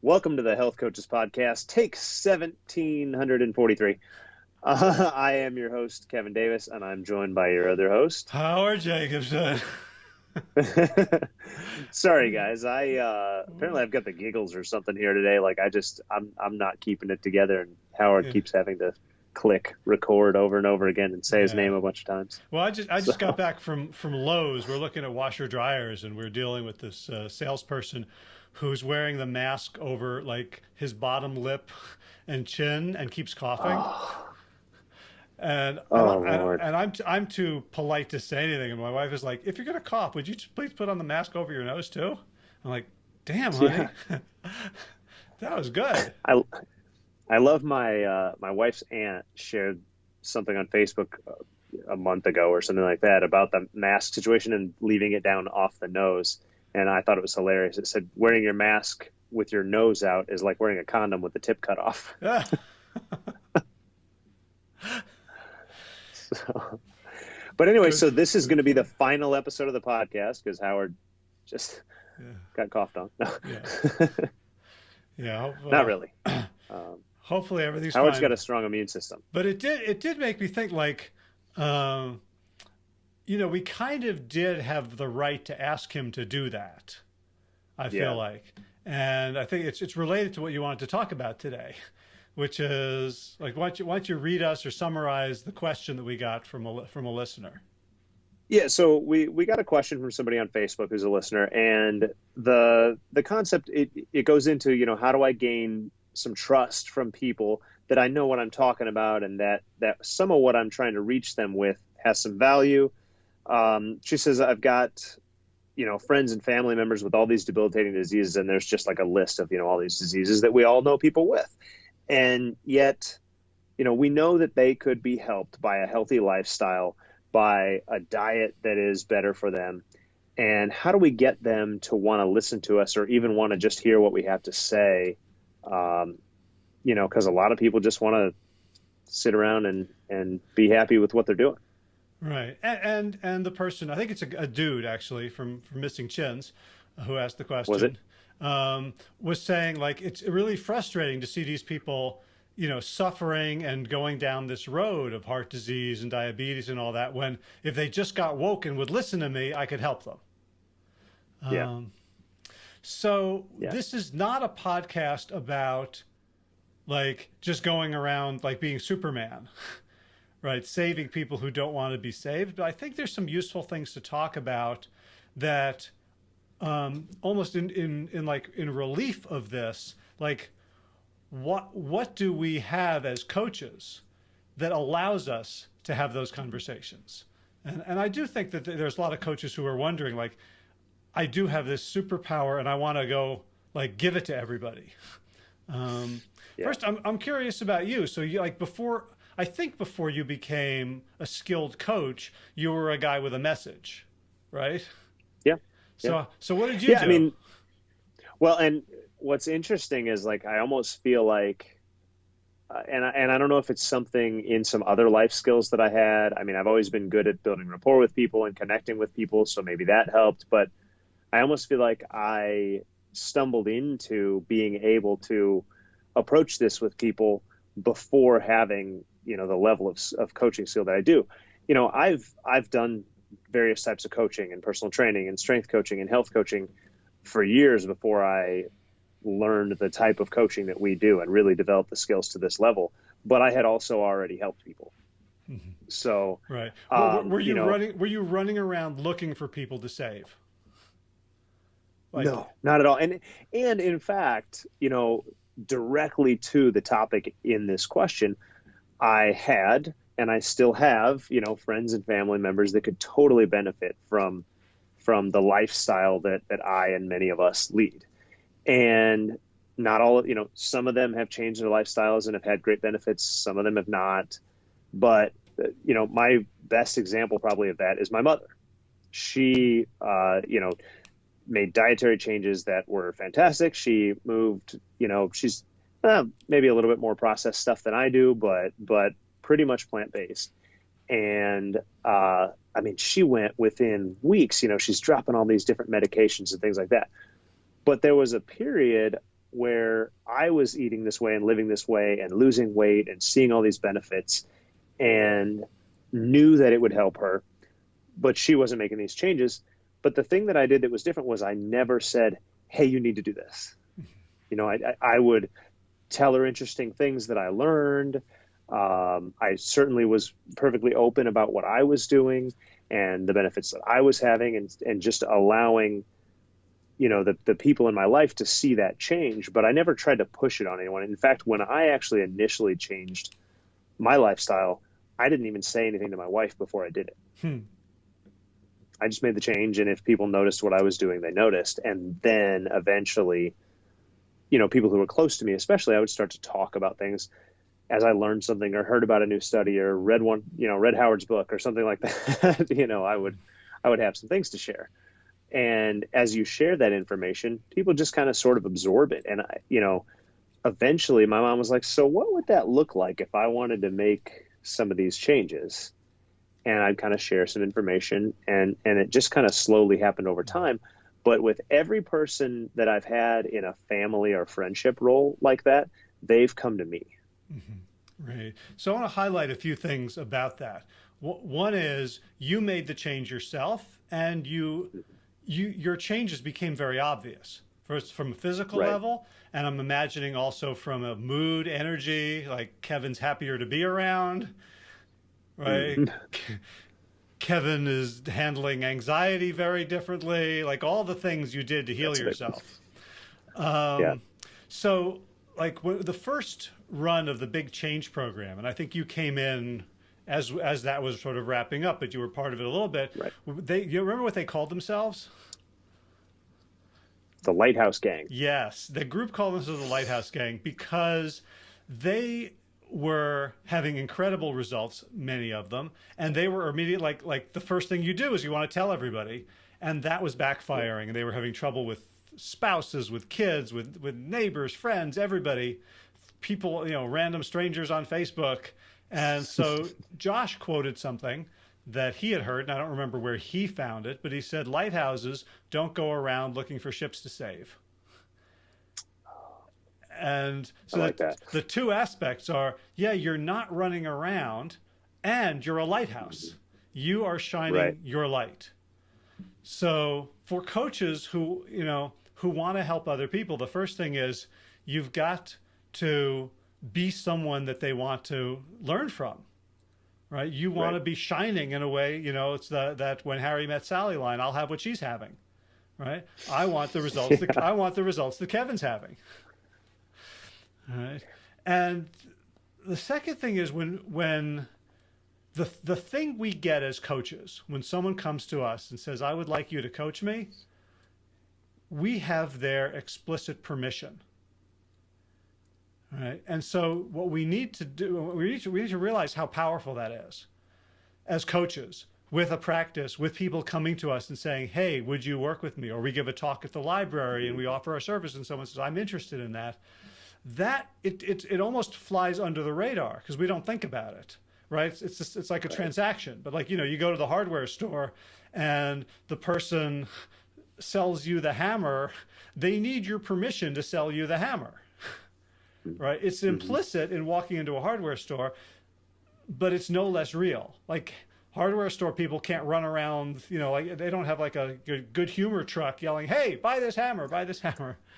Welcome to the Health Coaches Podcast, take 1743. Uh, I am your host, Kevin Davis, and I'm joined by your other host, Howard Jacobson. Sorry, guys. I uh, apparently I've got the giggles or something here today. Like I just I'm I'm not keeping it together, and Howard yeah. keeps having to click record over and over again and say yeah. his name a bunch of times. Well, I just I just so. got back from from Lowe's. We're looking at washer dryers, and we're dealing with this uh, salesperson who's wearing the mask over like his bottom lip and chin and keeps coughing. Oh. And, oh, and, and, I'm I'm too polite to say anything. And my wife is like, "If you're gonna cough, would you please put on the mask over your nose too?" I'm like, "Damn, honey, yeah. that was good." I I love my uh, my wife's aunt shared something on Facebook uh, a month ago or something like that about the mask situation and leaving it down off the nose and I thought it was hilarious. It said wearing your mask with your nose out is like wearing a condom with the tip cut off. so, but anyway, so this is going to be the final episode of the podcast because Howard just yeah. got coughed on. No. Yeah. yeah Not really. Um, hopefully everything's Howard's fine. got a strong immune system. But it did it did make me think like um, you know, we kind of did have the right to ask him to do that. I feel yeah. like, and I think it's it's related to what you wanted to talk about today, which is like why don't you why don't you read us or summarize the question that we got from a from a listener. Yeah, so we we got a question from somebody on Facebook who's a listener, and the the concept it it goes into you know how do I gain some trust from people that I know what I'm talking about and that that some of what I'm trying to reach them with has some value um, she says, I've got, you know, friends and family members with all these debilitating diseases, and there's just like a list of, you know, all these diseases that we all know people with. And yet, you know, we know that they could be helped by a healthy lifestyle, by a diet that is better for them. And how do we get them to want to listen to us or even want to just hear what we have to say? Um, you know, because a lot of people just want to sit around and, and be happy with what they're doing. Right, and and, and the person I think it's a, a, dude actually from from Missing Chins, who asked the question. Was it? Um, was saying like it's really frustrating to see these people, you know, suffering and going down this road of heart disease and diabetes and all that. When if they just got woke and would listen to me, I could help them. Yeah. Um, so yeah. this is not a podcast about like just going around like being Superman. right? Saving people who don't want to be saved. But I think there's some useful things to talk about that um, almost in, in, in like in relief of this, like what, what do we have as coaches that allows us to have those conversations? And, and I do think that there's a lot of coaches who are wondering like, I do have this superpower and I want to go like give it to everybody. Um, yeah. First, I'm, I'm curious about you. So you like before, I think before you became a skilled coach, you were a guy with a message, right? Yeah. So, yeah. so what did you yeah, do? I mean, well, and what's interesting is like, I almost feel like, uh, and I, and I don't know if it's something in some other life skills that I had. I mean, I've always been good at building rapport with people and connecting with people, so maybe that helped. But I almost feel like I stumbled into being able to approach this with people before having you know the level of, of coaching skill that I do. You know, I've I've done various types of coaching and personal training and strength coaching and health coaching for years before I learned the type of coaching that we do and really developed the skills to this level. But I had also already helped people. Mm-hmm. So right, um, were, you, you know, running? Were you running around looking for people to save? Like, no, not at all. And and in fact, you know, directly to the topic in this question, I had and I still have, you know, friends and family members that could totally benefit from from the lifestyle that that I and many of us lead. And not all, you know, some of them have changed their lifestyles and have had great benefits. Some of them have not. But you know, my best example probably of that is my mother. She, uh, you know, made dietary changes that were fantastic. She moved, you know, she's uh, maybe a little bit more processed stuff than I do, but but pretty much plant based. And uh, I mean, she went within weeks. You know, she's dropping all these different medications and things like that. But there was a period where I was eating this way and living this way and losing weight and seeing all these benefits and knew that it would help her, but she wasn't making these changes. But the thing that I did that was different was I never said, Hey, you need to do this. You know, I, I would tell her interesting things that I learned. Um, I certainly was perfectly open about what I was doing and the benefits that I was having and, and just allowing you know the the people in my life to see that change but i never tried to push it on anyone in fact when i actually initially changed my lifestyle i didn't even say anything to my wife before i did it hmm. i just made the change and if people noticed what i was doing they noticed and then eventually you know people who were close to me especially i would start to talk about things as i learned something or heard about a new study or read one you know read howard's book or something like that you know i would i would have some things to share and as you share that information, people just kind of sort of absorb it. And, I, you know, eventually my mom was like, So, what would that look like if I wanted to make some of these changes? And I'd kind of share some information, and, and it just kind of slowly happened over time. But with every person that I've had in a family or friendship role like that, they've come to me. Mm-hmm. Right. So I want to highlight a few things about that. One is you made the change yourself and you you, your changes became very obvious. First, from a physical right. level, and I'm imagining also from a mood, energy, like Kevin's happier to be around, right? Kevin is handling anxiety very differently, like all the things you did to heal That's yourself. Um, yeah. So, like the first run of the big change program, and I think you came in as as that was sort of wrapping up, but you were part of it a little bit. Right. They, you remember what they called themselves? The Lighthouse Gang. Yes, the group called themselves the Lighthouse Gang because they were having incredible results, many of them, and they were immediate. Like like the first thing you do is you want to tell everybody, and that was backfiring, and they were having trouble with spouses, with kids, with with neighbors, friends, everybody, people, you know, random strangers on Facebook and so Josh quoted something that he had heard, and I don't remember where he found it, but he said lighthouses don't go around looking for ships to save. And so like the, the two aspects are yeah, you're not running around and you're a lighthouse. Mm-hmm. You are shining right. your light. So for coaches who, you know, who want to help other people, the first thing is you've got to be someone that they want to learn from right you want right. to be shining in a way you know it's the that when harry met sally line i'll have what she's having right i want the results yeah. that, i want the results that kevin's having right and the second thing is when when the the thing we get as coaches when someone comes to us and says i would like you to coach me we have their explicit permission Right. And so what we need to do, we need to, we need to realize how powerful that is as coaches with a practice, with people coming to us and saying, hey, would you work with me? Or we give a talk at the library and we offer our service and someone says, I'm interested in that. That, it, it, it almost flies under the radar because we don't think about it, right? It's, it's, just, it's like a right. transaction. But like, you know, you go to the hardware store and the person sells you the hammer, they need your permission to sell you the hammer right? It's mm-hmm. implicit in walking into a hardware store, but it's no less real. Like hardware store people can't run around, you know, like they don't have like a good humor truck yelling, "Hey, buy this hammer, buy this hammer."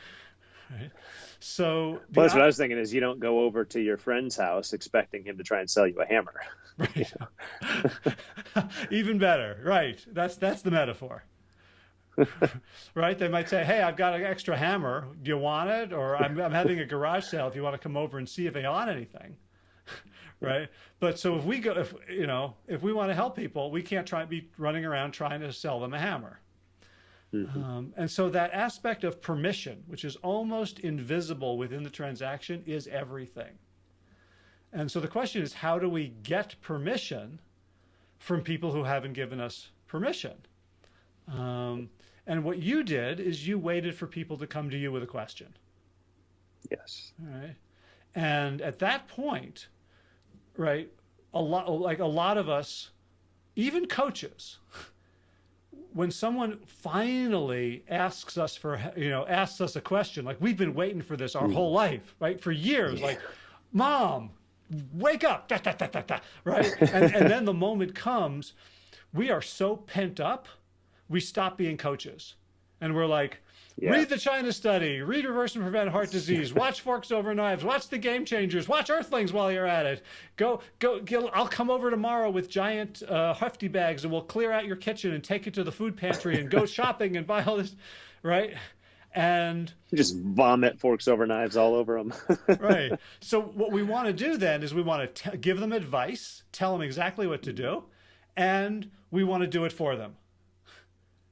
Right? So well, that's what I was thinking is you don't go over to your friend's house expecting him to try and sell you a hammer. Right. Even better. Right. That's that's the metaphor. right? They might say, "Hey, I've got an extra hammer. Do you want it?" Or I'm, I'm having a garage sale. If you want to come over and see if they want anything, right? But so if we go, if you know, if we want to help people, we can't try be running around trying to sell them a hammer. Mm-hmm. Um, and so that aspect of permission, which is almost invisible within the transaction, is everything. And so the question is, how do we get permission from people who haven't given us permission? Um, and what you did is you waited for people to come to you with a question. Yes. All right. And at that point, right, a lot like a lot of us, even coaches, when someone finally asks us for, you know, asks us a question, like we've been waiting for this our mm. whole life, right? For years, yeah. like, mom, wake up, da, da, da, right? and, and then the moment comes, we are so pent up, we stop being coaches. And we're like, yeah. Read the China study, read Reverse and Prevent Heart Disease, watch Forks Over Knives, watch The Game Changers, watch Earthlings while you're at it. Go, go, I'll come over tomorrow with giant uh, hefty bags and we'll clear out your kitchen and take it to the food pantry and go shopping and buy all this, right? And just vomit forks over knives all over them. right. So what we want to do then is we want to give them advice, tell them exactly what to do, and we want to do it for them.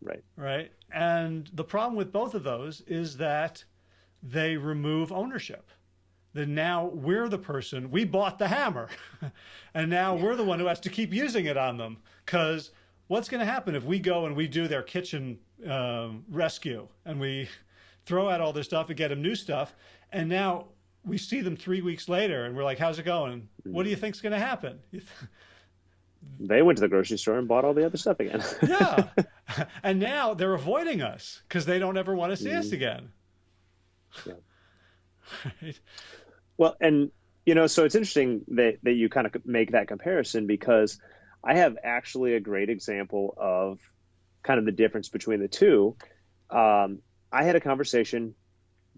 Right. Right. And the problem with both of those is that they remove ownership. That now we're the person, we bought the hammer. and now we're the one who has to keep using it on them. Because what's going to happen if we go and we do their kitchen um, rescue and we throw out all this stuff and get them new stuff? And now we see them three weeks later and we're like, how's it going? What do you think's going to happen? they went to the grocery store and bought all the other stuff again. yeah. And now they're avoiding us because they don't ever want to see mm. us mm-hmm. again. Yeah. right. Well, and you know, so it's interesting that, that you kind of make that comparison because I have actually a great example of kind of the difference between the two. Um, I had a conversation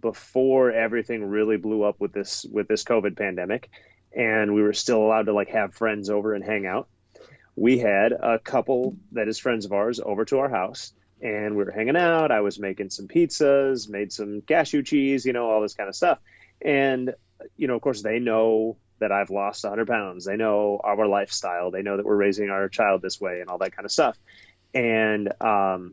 before everything really blew up with this with this COVID pandemic, and we were still allowed to like have friends over and hang out we had a couple that is friends of ours over to our house and we were hanging out. I was making some pizzas, made some cashew cheese, you know, all this kind of stuff. And, you know, of course, they know that I've lost 100 pounds. They know our lifestyle. They know that we're raising our child this way and all that kind of stuff. And um,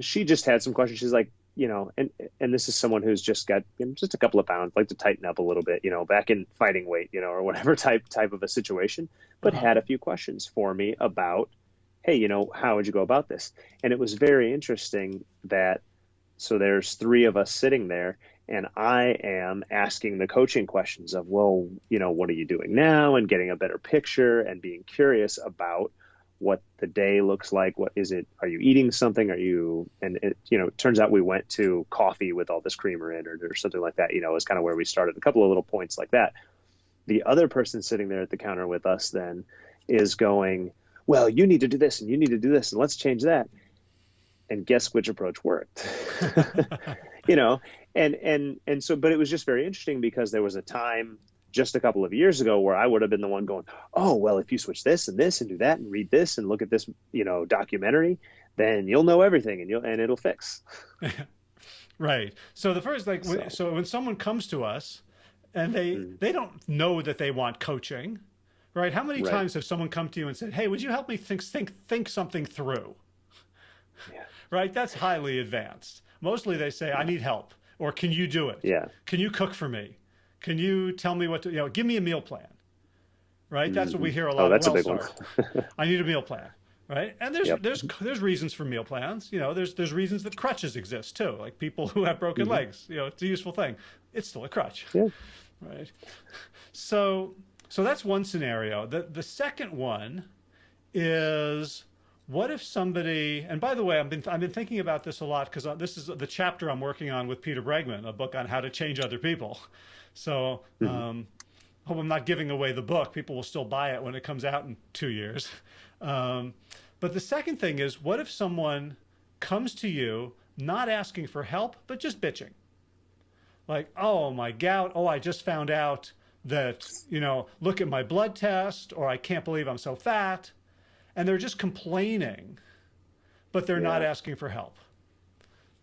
she just had some questions. She's like, you know, and and this is someone who's just got you know, just a couple of pounds, like to tighten up a little bit, you know, back in fighting weight, you know, or whatever type type of a situation, but uh-huh. had a few questions for me about, hey, you know, how would you go about this? And it was very interesting that so there's three of us sitting there, and I am asking the coaching questions of, well, you know, what are you doing now, and getting a better picture and being curious about what the day looks like. What is it? Are you eating something? Are you? And it, you know, it turns out we went to coffee with all this creamer in, or, or something like that. You know, is kind of where we started. A couple of little points like that. The other person sitting there at the counter with us then is going, well, you need to do this and you need to do this and let's change that. And guess which approach worked? you know, and and and so, but it was just very interesting because there was a time just a couple of years ago where I would have been the one going, oh, well, if you switch this and this and do that and read this and look at this, you know, documentary, then you'll know everything and you'll, and it'll fix. right. So the first, like, so, when, so when someone comes to us and they, mm. they don't know that they want coaching, right? How many right. times have someone come to you and said, hey, would you help me think, think, think something through? Yeah. Right. That's highly advanced. Mostly they say, I need help or can you do it? Yeah. Can you cook for me? Can you tell me what to, you know, give me a meal plan, right? That's what we hear a lot. Oh, that's a big one. I need a meal plan, right? And there's, yep. there's, there's reasons for meal plans. You know, there's, there's reasons that crutches exist too. Like people who have broken mm-hmm. legs, you know, it's a useful thing. It's still a crutch, yeah. right? So, so that's one scenario. The, the second one is, what if somebody and by the way i've been i've been thinking about this a lot because uh, this is the chapter i'm working on with peter bregman a book on how to change other people so mm-hmm. um, hope I'm not giving away the book. People will still buy it when it comes out in two years. Um, but the second thing is, what if someone comes to you not asking for help, but just bitching? Like, oh, my gout. Oh, I just found out that, you know, look at my blood test, or I can't believe I'm so fat. And they're just complaining, but they're yeah. not asking for help.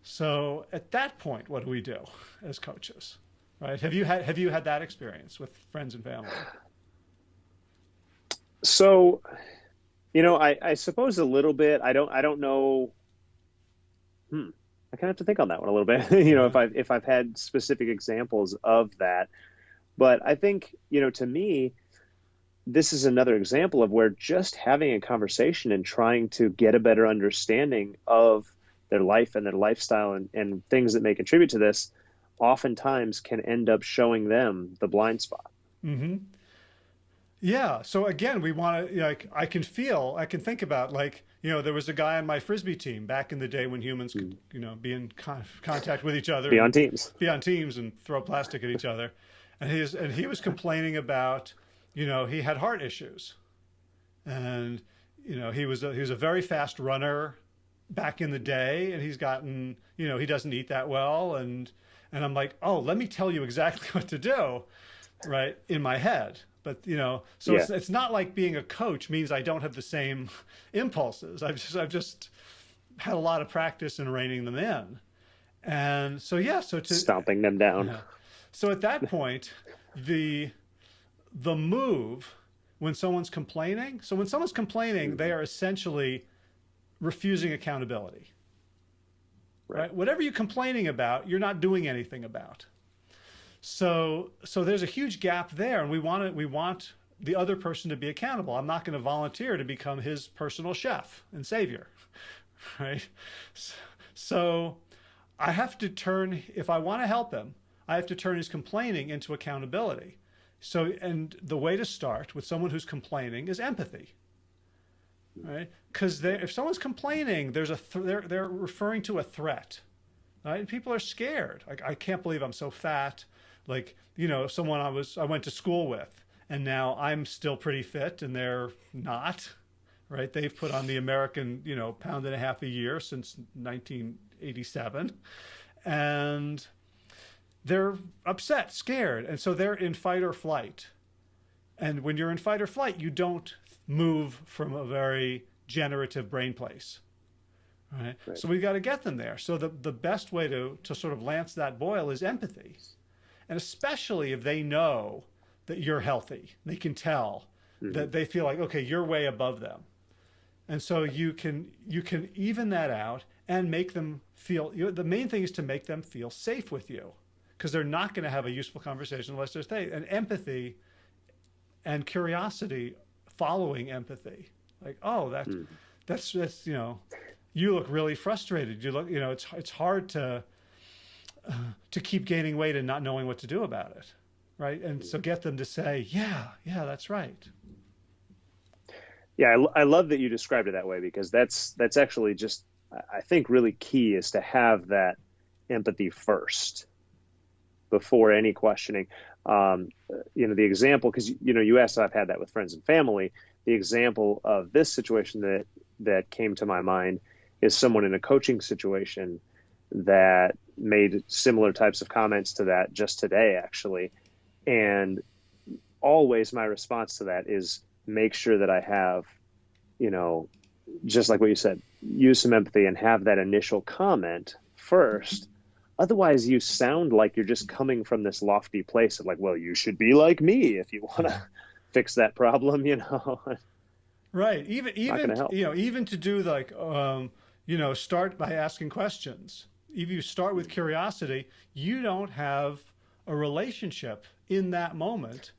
So at that point, what do we do as coaches? Right? Have you had have you had that experience with friends and family? So, you know, I, I suppose a little bit. I don't I don't know. Hmm. I kind of have to think on that one a little bit. you know, if I if I've had specific examples of that, but I think you know, to me, this is another example of where just having a conversation and trying to get a better understanding of their life and their lifestyle and, and things that may contribute to this oftentimes can end up showing them the blind spot. Mm-hmm. Yeah. So again, we want to like I can feel, I can think about like you know, there was a guy on my frisbee team back in the day when humans could, hmm. you know, be in con contact with each other, be on teams, be on teams, and throw plastic at each other. And he's and he was complaining about, you know, he had heart issues, and you know, he was a, he was a very fast runner back in the day, and he's gotten, you know, he doesn't eat that well, and and I'm like, oh, let me tell you exactly what to do, right, in my head. But you know, so yeah. it's, it's not like being a coach means I don't have the same impulses. I've just I've just had a lot of practice in reining them in, and so yeah, so to stomping them down. Yeah. So at that point, the the move when someone's complaining. So when someone's complaining, they are essentially refusing accountability. Right. right. Whatever you're complaining about, you're not doing anything about. So so there's a huge gap there, and we want to, we want the other person to be accountable. I'm not going to volunteer to become his personal chef and savior, right? So I have to turn if I want to help him, I have to turn his complaining into accountability. So and the way to start with someone who's complaining is empathy. Right? Because if someone's complaining, there's a th they're they're referring to a threat. Right? And people are scared. Like I can't believe I'm so fat like you know someone I was I went to school with and now I'm still pretty fit and they're not right they've put on the American you know pound and a half a year since 1987 and they're upset scared and so they're in fight or flight and when you're in fight or flight you don't move from a very generative brain place right, right. so we've got to get them there so the the best way to to sort of lance that boil is empathy and especially if they know that you're healthy, they can tell mm -hmm. that they feel like, okay, you're way above them. And so you can, you can even that out and make them feel, you know, the main thing is to make them feel safe with you because they're not going to have a useful conversation unless there's safe. And empathy and curiosity following empathy. Like, oh, that's, mm. that's, that's, you know, you look really frustrated. You look, you know, it's, it's hard to, to keep gaining weight and not knowing what to do about it. Right. And so get them to say, yeah, yeah, that's right. Yeah, I, I love that you described it that way because that's that's actually just I think really key is to have that empathy first before any questioning. Um, you know, the example because you know you asked I've had that with friends and family. The example of this situation that that came to my mind is someone in a coaching situation that made similar types of comments to that just today, actually. And always my response to that is make sure that I have, you know, just like what you said, use some empathy and have that initial comment first. Otherwise, you sound like you're just coming from this lofty place of like, well, you should be like me if you want to fix that problem, you know. Right. Even even you know even to do like um, you know start by asking questions if you start with curiosity, you don't have a relationship in that moment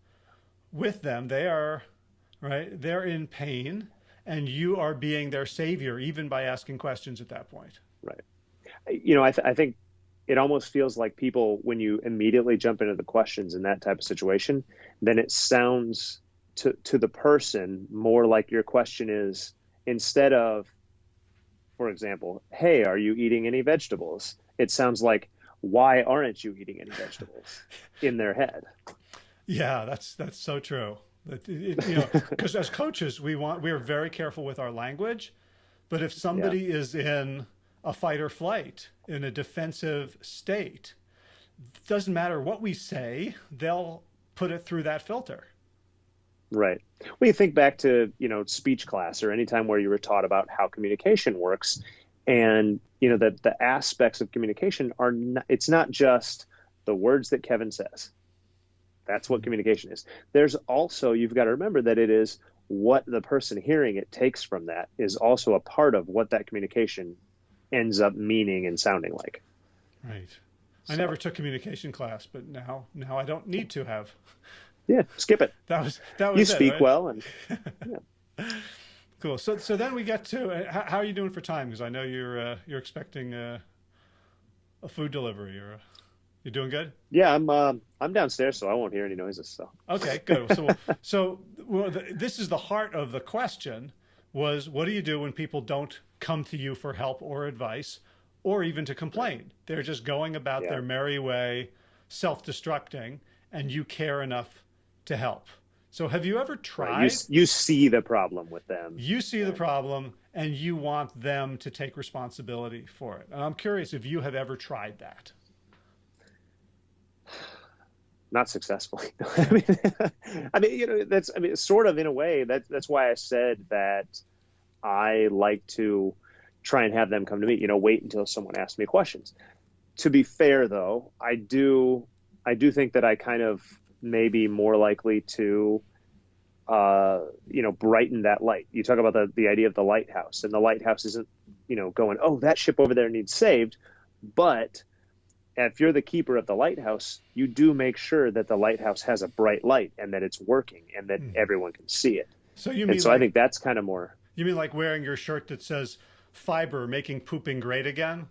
with them. They are, right? They're in pain and you are being their savior even by asking questions at that point. Right. You know, I, th I think it almost feels like people, when you immediately jump into the questions in that type of situation, then it sounds to, to the person more like your question is instead of, for example, hey, are you eating any vegetables? It sounds like, why aren't you eating any vegetables in their head? Yeah, that's that's so true. It, it, you know, because as coaches, we want we are very careful with our language, but if somebody yeah. is in a fight or flight, in a defensive state, doesn't matter what we say, they'll put it through that filter. Right. When you think back to, you know, speech class or any time where you were taught about how communication works and, you know, that the aspects of communication are, not, it's not just the words that Kevin says. That's what communication is. There's also, you've got to remember that it is what the person hearing it takes from that is also a part of what that communication ends up meaning and sounding like. Right. I never took communication class, but now now I don't need to have. Yeah, skip it. That was that was. You it, speak right? well, and yeah. cool. So so then we get to uh, how, how, are you doing for time? Because I know you're uh, you're expecting uh, a food delivery. Or You're doing good? Yeah, I'm uh, I'm downstairs, so I won't hear any noises. So okay, good. So so well, the, this is the heart of the question, was what do you do when people don't come to you for help or advice or even to complain? They're just going about yeah. their merry way, self destructing, and you care enough to help. So have you ever tried? Right. You, you, see the problem with them. You see the problem and you want them to take responsibility for it. And I'm curious if you have ever tried that. Not successfully. I mean, I mean, you know, that's, I mean, sort of in a way, that, that's why I said that I like to try and have them come to me, you know, wait until someone asks me questions. To be fair though, I do, I do think that I kind of maybe more likely to uh, you know brighten that light you talk about the, the idea of the lighthouse and the lighthouse isn't you know going oh that ship over there needs saved but if you're the keeper of the lighthouse you do make sure that the lighthouse has a bright light and that it's working and that mm. everyone can see it so you mean and so like, i think that's kind of more you mean like wearing your shirt that says fiber making pooping great again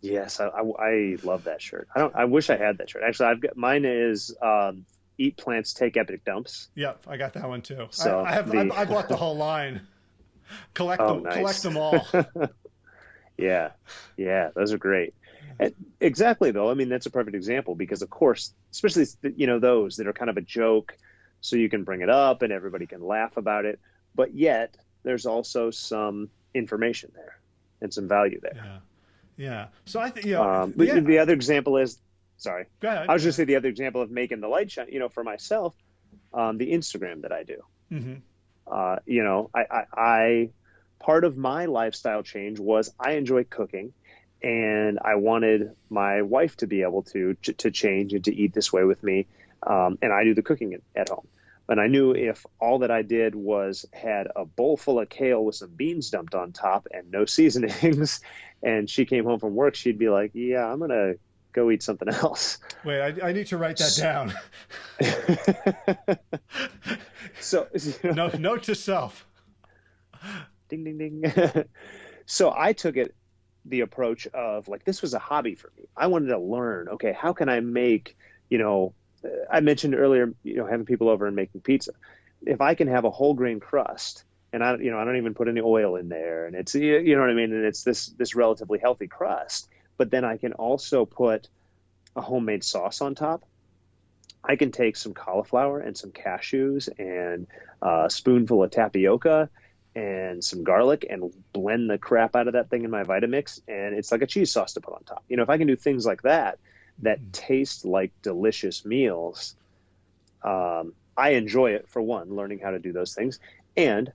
Yes, I, I, I, love that shirt. I don't. I wish I had that shirt. Actually, I've got mine is um, "Eat plants, take epic dumps." Yep, I got that one too. So I, I have. The... I, I, bought the whole line. Collect oh, them. Nice. Collect them all. yeah, yeah, those are great. And exactly though. I mean, that's a perfect example because, of course, especially you know those that are kind of a joke, so you can bring it up and everybody can laugh about it. But yet, there's also some information there and some value there. Yeah. Yeah. So I think you know, um, yeah. the other example is sorry. Go ahead. I was just say the other example of making the light shine. You know, for myself, um, the Instagram that I do. Mm-hmm. Uh, you know, I, I, I part of my lifestyle change was I enjoy cooking, and I wanted my wife to be able to to change and to eat this way with me, um, and I do the cooking at home. And I knew if all that I did was had a bowl full of kale with some beans dumped on top and no seasonings, and she came home from work, she'd be like, "Yeah, I'm gonna go eat something else." Wait, I, I need to write that down. so, you know, no, note to self. Ding ding ding. so I took it the approach of like this was a hobby for me. I wanted to learn. Okay, how can I make you know uh, I mentioned earlier, you know, having people over and making pizza. If I can have a whole grain crust, and I, you know, I don't even put any oil in there, and it's, you know what I mean, and it's this this relatively healthy crust, but then I can also put a homemade sauce on top. I can take some cauliflower and some cashews and a spoonful of tapioca and some garlic and blend the crap out of that thing in my Vitamix, and it's like a cheese sauce to put on top. You know, if I can do things like that, that mm. taste like delicious meals, um, I enjoy it for one, learning how to do those things. And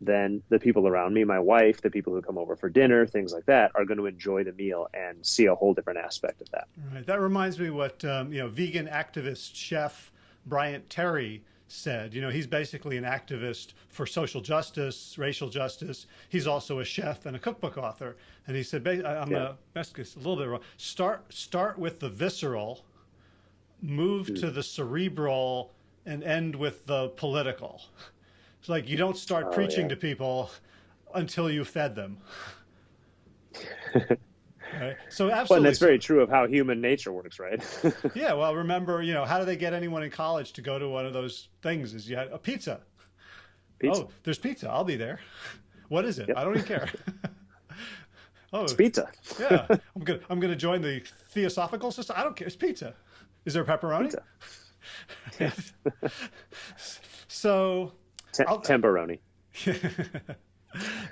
then the people around me, my wife, the people who come over for dinner, things like that, are going to enjoy the meal and see a whole different aspect of that. Right. That reminds me what um, you know, vegan activist chef Bryant Terry said. You know, he's basically an activist for social justice, racial justice. He's also a chef and a cookbook author. And he said, I'm yeah. going to a little bit wrong. Start, start with the visceral, move mm. to the cerebral, and end with the political. It's like you don't start oh, preaching yeah. to people until you fed them. Right. So absolutely. Well, that's very true of how human nature works, right? yeah. Well, remember, you know, how do they get anyone in college to go to one of those things? Is you had a pizza. Pizza. Oh, there's pizza. I'll be there. What is it? Yep. I don't even care. oh, it's pizza. yeah, I'm gonna I'm gonna join the theosophical system. I don't care. It's pizza. Is there pepperoni? Pizza. so, T- temperoni.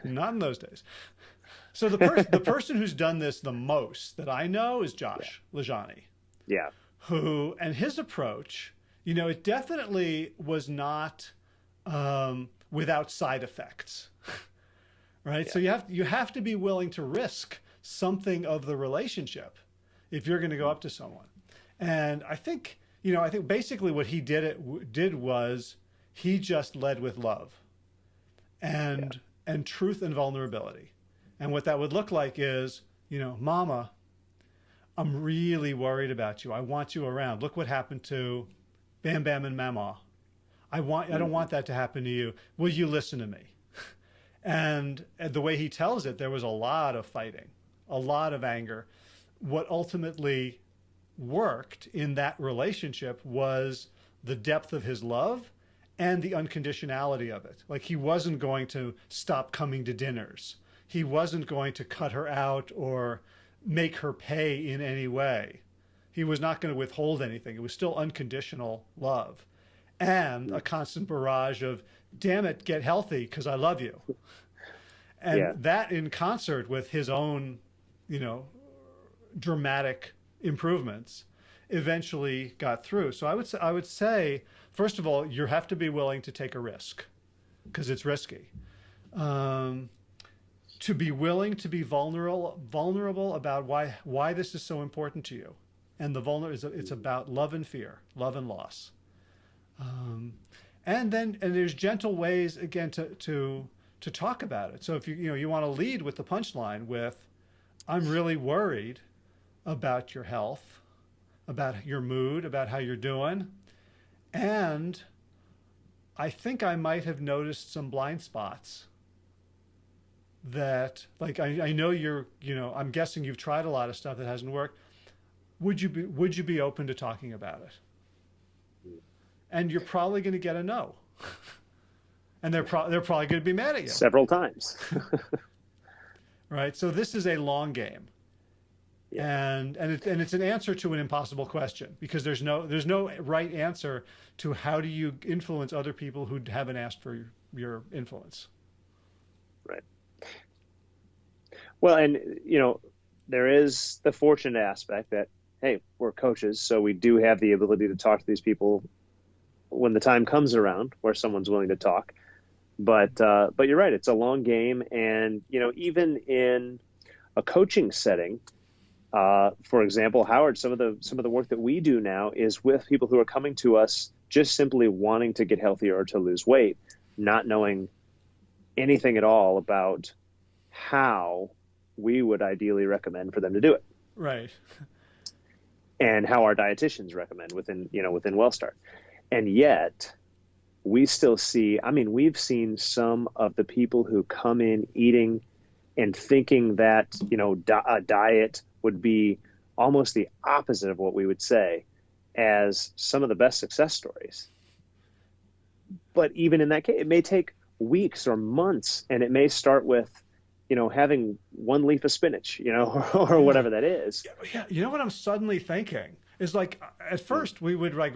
Not in those days. So the per- the person who's done this the most that I know is Josh yeah. LaJaunie. Yeah. Who and his approach, you know, it definitely was not um, without side effects, right? Yeah. So you have you have to be willing to risk something of the relationship if you're going to go up to someone. And I think you know, I think basically what he did it did was he just led with love and yeah. and truth and vulnerability and what that would look like is, you know, mama, I'm really worried about you. I want you around. Look what happened to Bam Bam and Mama. I want I don't want that to happen to you. Will you listen to me? And, the way he tells it, there was a lot of fighting, a lot of anger. What ultimately worked in that relationship was the depth of his love and the unconditionality of it. Like he wasn't going to stop coming to dinners. He wasn't going to cut her out or make her pay in any way. He was not going to withhold anything. It was still unconditional love and a constant barrage of, damn it, get healthy because I love you. And yeah. that in concert with his own, you know, dramatic improvements eventually got through. So I would say, I would say, first of all, you have to be willing to take a risk because it's risky. Um, to be willing to be vulnerable, vulnerable about why why this is so important to you, and the vulner is it's about love and fear, love and loss, um, and then and there's gentle ways again to to to talk about it. So if you you know you want to lead with the punchline with, I'm really worried about your health, about your mood, about how you're doing, and I think I might have noticed some blind spots that like I, I know you're you know I'm guessing you've tried a lot of stuff that hasn't worked. Would you be would you be open to talking about it? And you're probably going to get a no. And they're pro they're probably going to be mad at you. Several times. Right? So this is a long game. Yeah. and and it, and it's an answer to an impossible question because there's no there's no right answer to how do you influence other people who haven't asked for your, your influence. Right well, and you know, there is the fortunate aspect that hey, we're coaches, so we do have the ability to talk to these people when the time comes around where someone's willing to talk. But uh, but you're right, it's a long game, and you know, even in a coaching setting, uh, for example, Howard, some of the some of the work that we do now is with people who are coming to us just simply wanting to get healthier or to lose weight, not knowing anything at all about how we would ideally recommend for them to do it. Right. and how our dietitians recommend within, you know, within WellStart. And yet we still see, I mean, we've seen some of the people who come in eating and thinking that, you know, di- a diet would be almost the opposite of what we would say as some of the best success stories. But even in that case, it may take weeks or months and it may start with you know, having one leaf of spinach, you know, or, whatever that is. Yeah, you know what I'm suddenly thinking is like at first we would like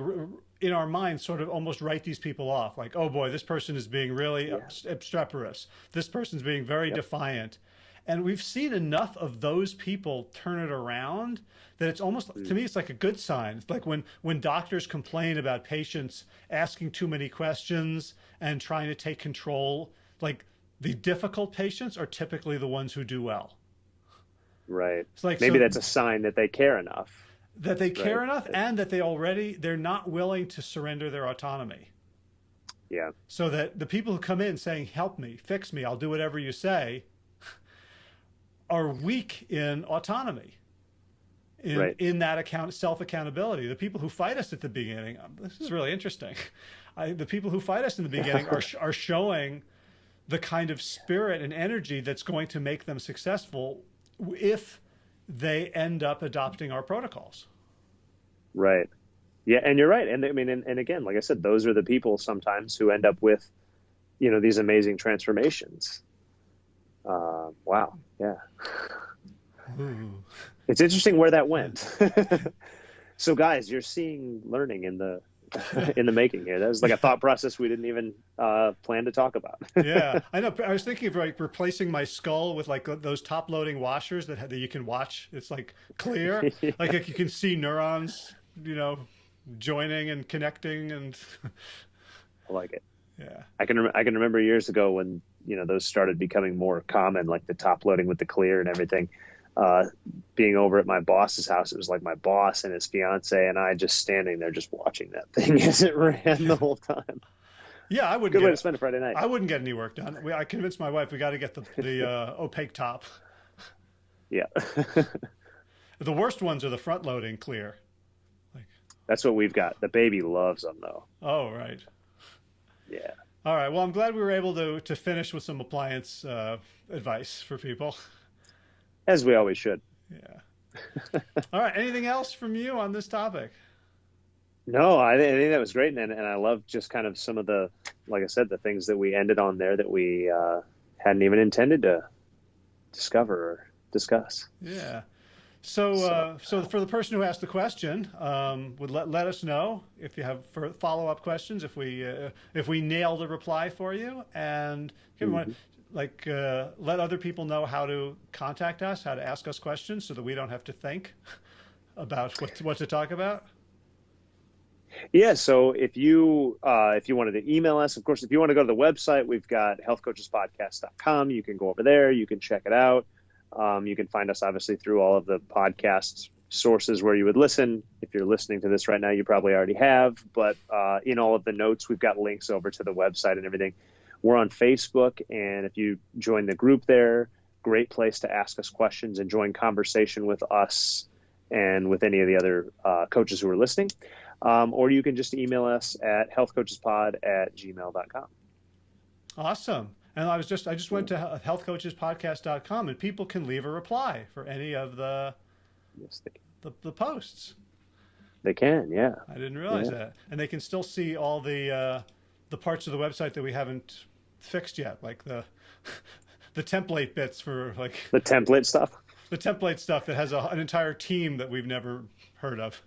in our minds sort of almost write these people off, like, oh boy, this person is being really yeah. obstreperous. This person's being very yep. defiant. And we've seen enough of those people turn it around that it's almost mm. to me it's like a good sign. It's like when when doctors complain about patients asking too many questions and trying to take control, like the difficult patients are typically the ones who do well. Right. It's like maybe so, that's a sign that they care enough. That they care right? enough and that they already they're not willing to surrender their autonomy. Yeah. So that the people who come in saying, "Help me, fix me, I'll do whatever you say," are weak in autonomy. In, right. in that account self accountability, the people who fight us at the beginning, um, this is really interesting. I, the people who fight us in the beginning are are showing the kind of spirit and energy that's going to make them successful if they end up adopting our protocols. Right. Yeah, and you're right. And I mean, and, and again, like I said, those are the people sometimes who end up with, you know, these amazing transformations. Uh, wow. Yeah. Ooh. It's interesting where that went. so, guys, you're seeing learning in the in the making here. That was like a thought process we didn't even uh, plan to talk about. yeah, I know. I was thinking of like replacing my skull with like those top loading washers that, that you can watch. It's like clear, yeah. like, like you can see neurons, you know, joining and connecting, and I like it. Yeah, I can I can remember years ago when you know those started becoming more common, like the top loading with the clear and everything uh, being over at my boss's house. It was like my boss and his fiance and I just standing there, just watching that thing as it ran the whole time. Yeah, I wouldn't. Good get, way to spend a Friday night. I wouldn't get any work done. I convinced my wife we got to get the the uh, opaque top. Yeah. the worst ones are the front loading clear. Like, That's what we've got. The baby loves them though. Oh right. Yeah. All right. Well, I'm glad we were able to to finish with some appliance uh, advice for people. As we always should. Yeah. All right. Anything else from you on this topic? No, I, I think that was great, and and I love just kind of some of the, like I said, the things that we ended on there that we uh, hadn't even intended to discover or discuss. Yeah. So, so, uh, so for the person who asked the question, um, would let, let us know if you have follow up questions, if we uh, if we nail the reply for you, and mm -hmm. Like uh, let other people know how to contact us, how to ask us questions, so that we don't have to think about what to, what to talk about. Yeah, so if you uh, if you wanted to email us, of course, if you want to go to the website, we've got healthcoachespodcast.com. You can go over there, you can check it out. Um, you can find us obviously through all of the podcast sources where you would listen. If you're listening to this right now, you probably already have, but uh, in all of the notes, we've got links over to the website and everything. We're on Facebook, and if you join the group there, great place to ask us questions and join conversation with us and with any of the other uh, coaches who are listening. Um, or you can just email us at healthcoachespod at gmail.com. Awesome. And I was just, I just went to healthcoachespodcast.com and people can leave a reply for any of the, yes, the, the, posts. They can, yeah. I didn't realize yeah. that. And they can still see all the, uh, the parts of the website that we haven't fixed yet, like the, the template bits for like the template stuff, the template stuff that has a, an entire team that we've never heard of.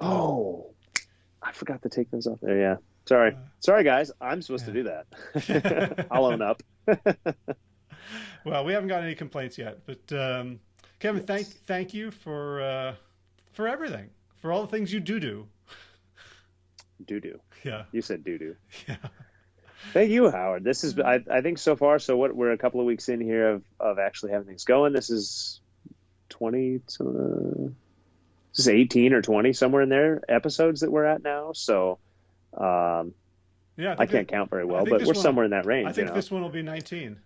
Oh, I forgot to take those off there. Yeah. Sorry. Uh, Sorry, guys. I'm supposed yeah. to do that. I'll own up. well, we haven't got any complaints yet, but um, Kevin, yes. thank thank you for uh, for everything, for all the things you do do. Do do. Yeah. You said do do. Yeah. Thank you, Howard. This is I, I think so far. So what we're a couple of weeks in here of of actually having things going. This is twenty. Uh, this is eighteen or twenty somewhere in there episodes that we're at now. So um, yeah, I, I can't it, count very well, but we're one, somewhere in that range. I think you know? this one will be 19.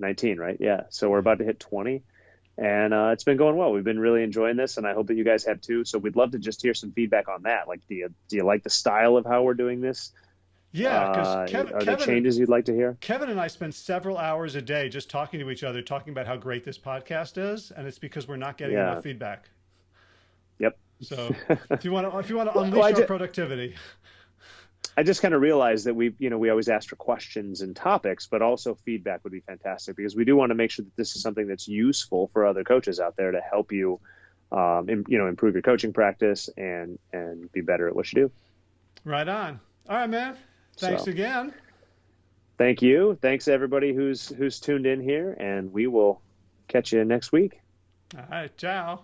19, right? Yeah. So we're about to hit 20, and uh, it's been going well. We've been really enjoying this, and I hope that you guys have too. So we'd love to just hear some feedback on that. Like, do you do you like the style of how we're doing this? Yeah, because uh, Kevin, are there Kevin, changes you'd like to hear? Kevin and I spend several hours a day just talking to each other, talking about how great this podcast is, and it's because we're not getting yeah. enough feedback. Yep. So if you want to, if you want to unleash well, our productivity. I just kind of realized that we, you know, we always ask for questions and topics, but also feedback would be fantastic because we do want to make sure that this is something that's useful for other coaches out there to help you, um, in, you know, improve your coaching practice and and be better at what you do. Right on. All right, man. Thanks so, again. Thank you. Thanks everybody who's who's tuned in here, and we will catch you next week. All right. Ciao.